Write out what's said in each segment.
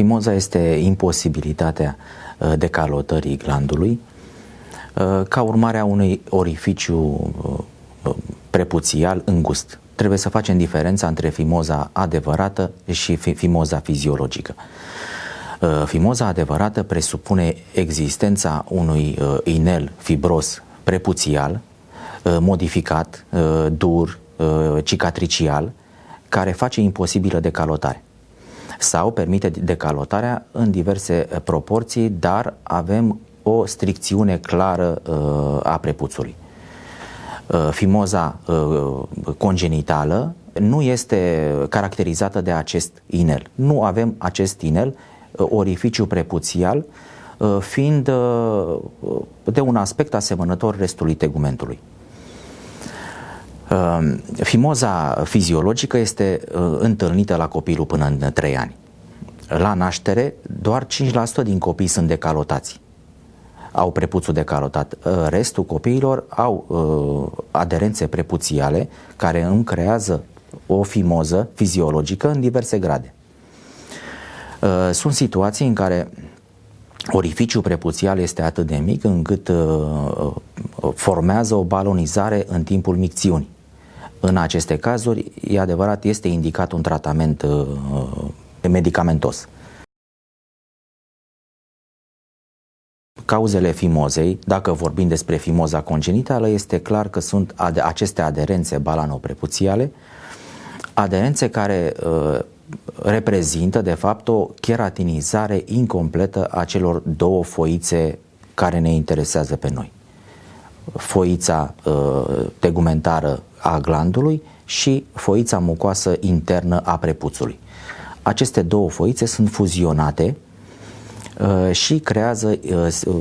Fimoza este imposibilitatea uh, decalotării glandului uh, ca urmare a unui orificiu prepuțial îngust. Trebuie să facem diferența între fimoza adevărată și fimoza fiziologică. Fimoza adevărată presupune existența unui inel fibros prepuțial, modificat, dur, cicatricial, care face imposibilă decalotare sau permite decalotarea în diverse uh, proporții, dar avem o stricțiune clară uh, a prepuțului. Uh, fimoza congenitală nu este caracterizată de acest inel. Nu avem acest inel, orificiu prepuțial, fiind de un aspect asemănător restului tegumentului. Ehm, fimoza fiziologică este uh, întâlnită la copilul până în 3 ani. La naștere, doar 5% din copii sunt decalotați. Au prepuțul decalotat. Uh, restul copiilor au uh, aderențe prepuțiale care îmi creează o fimoză fiziologică în diverse grade. Sunt situații în care orificiul prepuțial este atât de mic încât formează o balonizare în timpul micțiunii. În aceste cazuri, e adevărat, este indicat un tratament uh, medicamentos. Cauzele fimozei, dacă vorbim despre fimoza congenitală, este clar că sunt ade- aceste aderențe balanoprepuțiale, aderențe care uh, reprezintă, de fapt, o cheratinizare incompletă a celor două foițe care ne interesează pe noi. Foița uh, tegumentară a glandului și foița mucoasă internă a prepuțului. Aceste două foițe sunt fuzionate uh, și creează uh,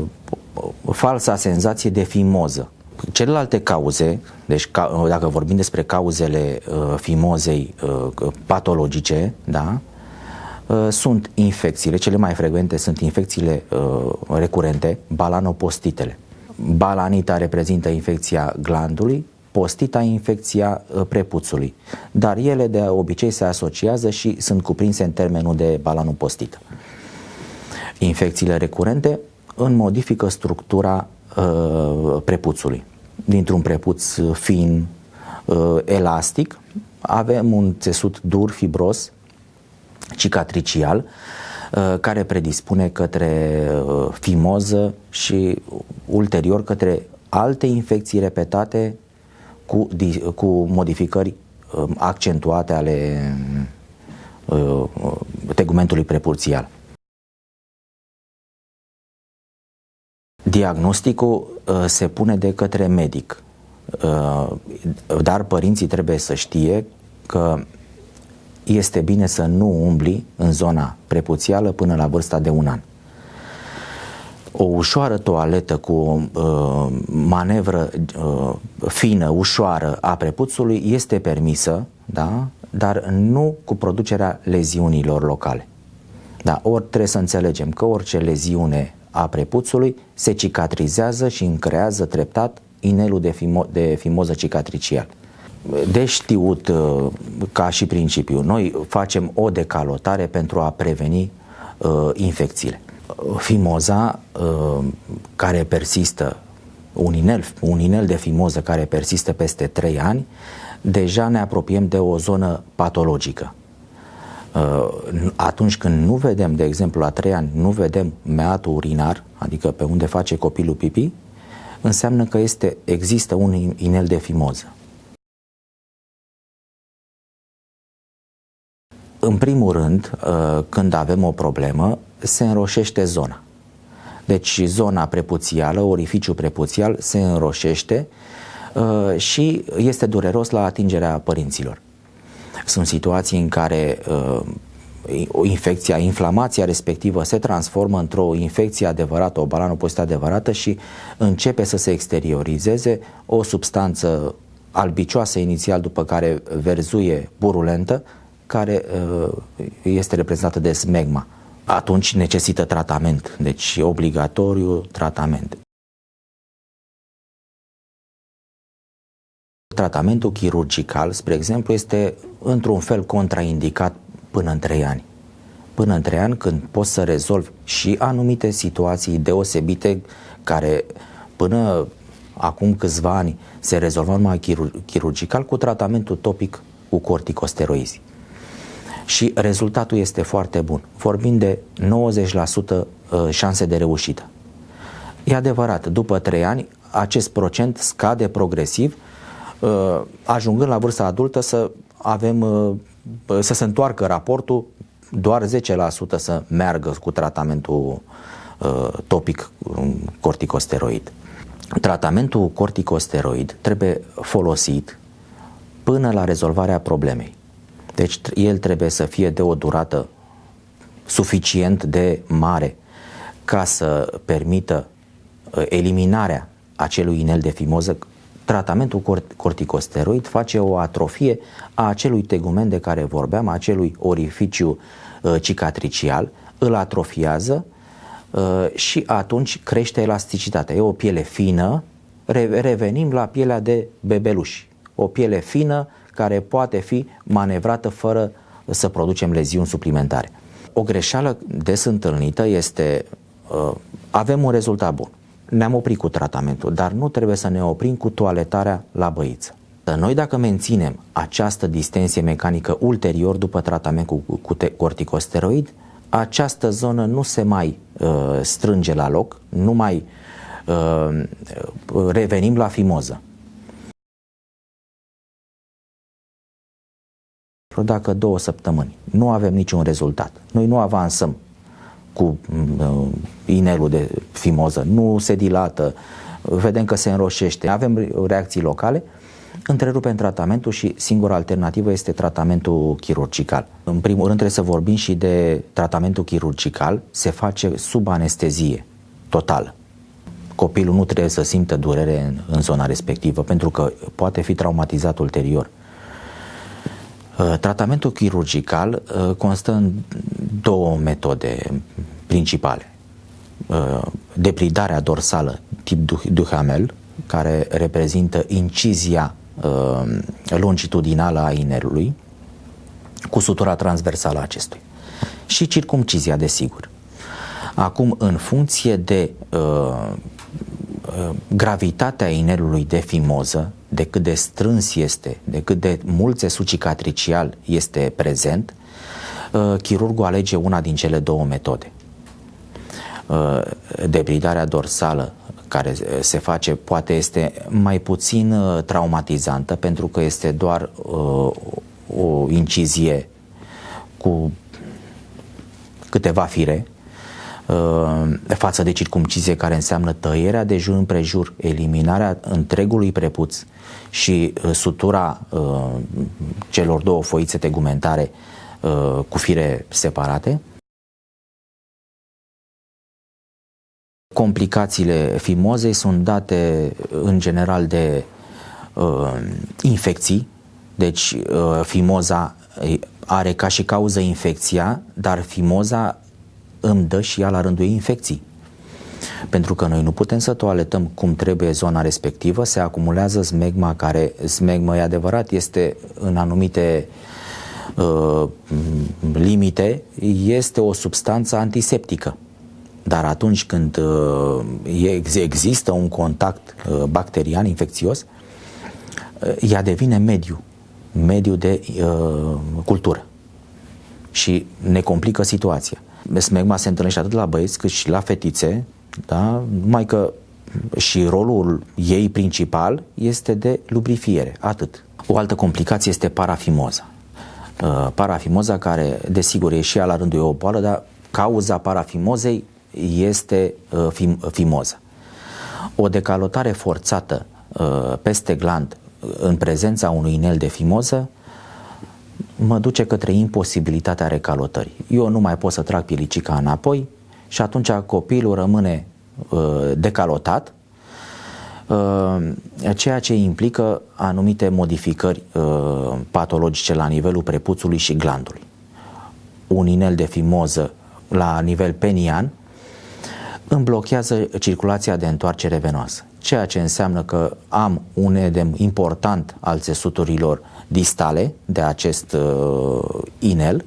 falsa senzație de fimoză. Celelalte cauze, deci ca, dacă vorbim despre cauzele uh, fimozei uh, patologice, da, uh, sunt infecțiile, cele mai frecvente sunt infecțiile uh, recurente, balanopostitele. Balanita reprezintă infecția glandului, postita infecția uh, prepuțului, dar ele de obicei se asociază și sunt cuprinse în termenul de balanopostită. Infecțiile recurente în modifică structura uh, prepuțului. Dintr-un prepuț fin, uh, elastic, avem un țesut dur, fibros, cicatricial, uh, care predispune către uh, fimoză și ulterior către alte infecții repetate cu, cu modificări um, accentuate ale uh, tegumentului prepurțial. Diagnosticul uh, se pune de către medic, uh, dar părinții trebuie să știe că este bine să nu umbli în zona prepuțială până la vârsta de un an o ușoară toaletă cu o uh, manevră uh, fină, ușoară a prepuțului este permisă, da? dar nu cu producerea leziunilor locale. Da, ori trebuie să înțelegem că orice leziune a prepuțului se cicatrizează și încrează treptat inelul de, fimo- de fimoză cicatricial. De știut uh, ca și principiu, noi facem o decalotare pentru a preveni uh, infecțiile fimoza uh, care persistă, un inel, un inel de fimoză care persistă peste 3 ani, deja ne apropiem de o zonă patologică. Uh, atunci când nu vedem, de exemplu, la 3 ani, nu vedem meatul urinar, adică pe unde face copilul pipi, înseamnă că este, există un inel de fimoză. În primul rând, uh, când avem o problemă, se înroșește zona. Deci zona prepuțială, orificiul prepuțial se înroșește uh, și este dureros la atingerea părinților. Sunt situații în care uh, o infecție, inflamația respectivă se transformă într-o infecție adevărată, o balanopostită adevărată și începe să se exteriorizeze o substanță albicioasă inițial, după care verzuie burulentă, care uh, este reprezentată de smegma atunci necesită tratament, deci obligatoriu tratament. Tratamentul chirurgical, spre exemplu, este într-un fel contraindicat până în 3 ani. până în 3 ani când poți să rezolvi și anumite situații deosebite care până acum câțiva ani se rezolvă numai chirur- chirurgical cu tratamentul topic cu corticosteroizi. Și rezultatul este foarte bun. Vorbim de 90% șanse de reușită. E adevărat, după 3 ani acest procent scade progresiv, uh, ajungând la vârsta adultă să avem uh, să se întoarcă raportul doar 10% să meargă cu tratamentul uh, topic corticosteroid. Tratamentul corticosteroid trebuie folosit până la rezolvarea problemei. Deci el trebuie să fie de o durată suficient de mare ca să permită eliminarea acelui inel de fimoză, tratamentul corticosteroid face o atrofie a acelui tegument de care vorbeam, a acelui orificiu uh, cicatricial, îl atrofiază uh, și atunci crește elasticitatea. E o piele fină, re- revenim la pielea de bebeluși. O piele fină care poate fi manevrată fără să producem leziuni suplimentare. O greșeală des întâlnită este uh, avem un rezultat bun ne-am oprit cu tratamentul, dar nu trebuie să ne oprim cu toaletarea la băiță. Noi dacă menținem această distensie mecanică ulterior după tratament cu, cu corticosteroid, această zonă nu se mai uh, strânge la loc, nu mai uh, revenim la fimoză. Dacă două săptămâni. Nu avem niciun rezultat, noi nu avansăm cu uh, inelul de fimoză, nu se dilată, vedem că se înroșește, avem reacții locale, întrerupem tratamentul și singura alternativă este tratamentul chirurgical. În primul rând trebuie să vorbim și de tratamentul chirurgical, se face sub anestezie totală. Copilul nu trebuie să simtă durere în, în zona respectivă pentru că poate fi traumatizat ulterior. Uh, tratamentul chirurgical uh, constă în două metode principale. Uh, depridarea dorsală tip Duhamel, care reprezintă incizia longitudinală a inelului cu sutura transversală a acestuia și circumcizia, desigur. Acum, în funcție de uh, gravitatea inelului de fimoză, de cât de strâns este, de cât de mult țesut cicatricial este prezent, uh, chirurgul alege una din cele două metode. Uh, debridarea dorsală care se face poate este mai puțin uh, traumatizantă pentru că este doar o incizie cu câteva fire Uh, față de circumcizie care înseamnă tăierea de jur împrejur, eliminarea întregului prepuț și uh, sutura uh, celor două foițe tegumentare cu fire separate. Complicațiile fimozei sunt date în general de uh, infecții, deci uh, fimoza are ca și cauză infecția, dar fimoza îmi dă și ea la rândul ei infecții. Pentru că noi nu putem să toaletăm cum trebuie zona respectivă, se acumulează smegma care, smegma e adevărat, este în anumite uh, limite, este o substanță antiseptică. Dar atunci când uh, există un contact uh, bacterian infecțios, uh, ea devine mediu, mediu de uh, cultură și ne complică situația smegma se întâlnește atât la băieți cât și la fetițe, da? numai că și rolul ei principal este de lubrifiere, atât. O altă complicație este parafimoza. Uh, parafimoza care, desigur, e și ea la rândul ei o boală, dar cauza parafimozei este uh, fim, fimoza. O decalotare forțată uh, peste gland în prezența unui inel de fimoză mă duce către imposibilitatea recalotării. Eu nu mai pot să trag pilicica înapoi și atunci copilul rămâne uh, decalotat, uh, ceea ce implică anumite modificări uh, patologice la nivelul prepuțului și glandului. Un inel de fimoză la nivel penian îmi blochează circulația de întoarcere venoasă, ceea ce înseamnă că am un edem important al țesuturilor distale de acest uh, inel,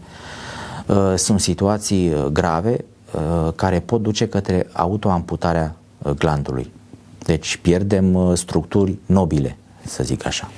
uh, sunt situații uh, grave uh, care pot duce către autoamputarea glandului. Deci pierdem structuri nobile, să zic așa.